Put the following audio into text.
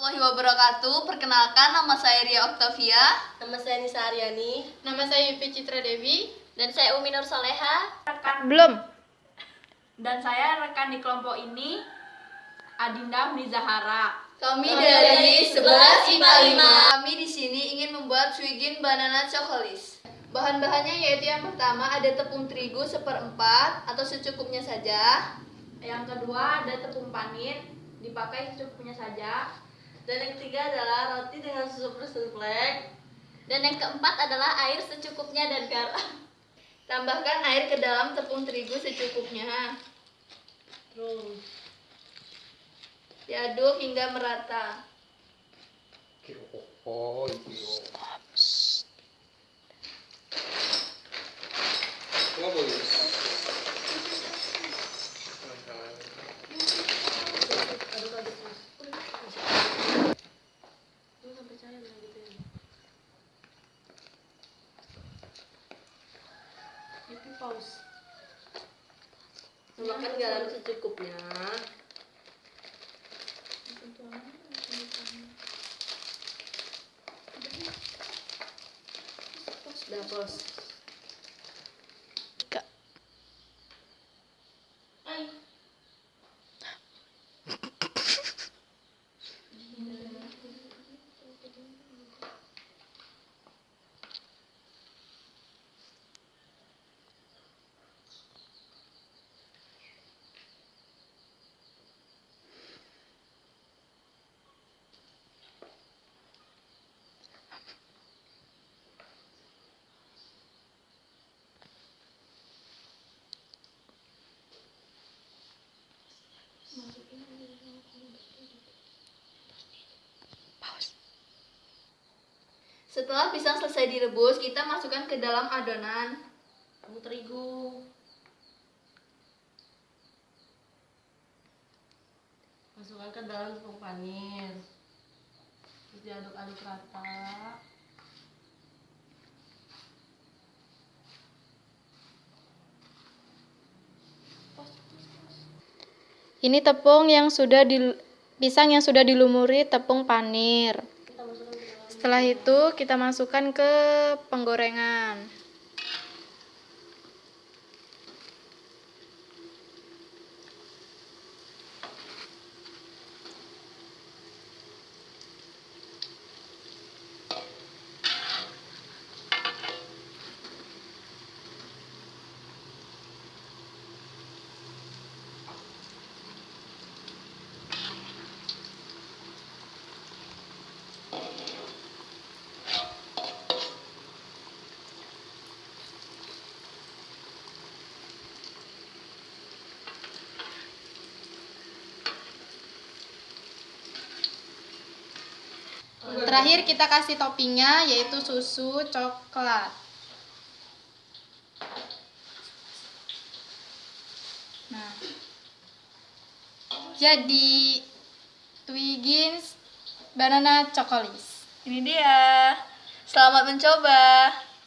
Warahmatullahi wabarakatuh. Perkenalkan nama saya Ria Octavia. Nama saya Nisa Aryani. Nama saya Yupi Citra Dewi. Dan saya Umi Nur Soleha. Belum. Dan saya rekan di kelompok ini Adinda Mrizahara. Kami Kami dari dari 11 IPA 5. Kami di sini ingin membuat Swigin Banana Chocolis. Bahan-bahannya yaitu yang pertama ada tepung terigu seperempat atau secukupnya saja. Yang kedua ada tepung panir, dipakai secukupnya saja. Dan yang ketiga adalah roti dengan susu souffle. Dan yang keempat adalah air secukupnya dan garam. Tambahkan air ke dalam tepung terigu secukupnya. Terus Diaduk hingga merata. Oh, iyo. Nggak Itu pause. Tambahkan garam secukupnya. Sudah pos. Setelah pisang selesai direbus, kita masukkan ke dalam adonan. Tepung terigu. Masukkan ke dalam tepung panir. Terus diaduk-aduk rata. Ini tepung yang sudah di pisang yang sudah dilumuri tepung panir. Kita masukkan ke dalam Setelah itu kita masukkan ke penggorengan. Terakhir kita kasih toppingnya yaitu susu coklat. Nah, jadi Twiggins banana chocolis. Ini dia. Selamat mencoba.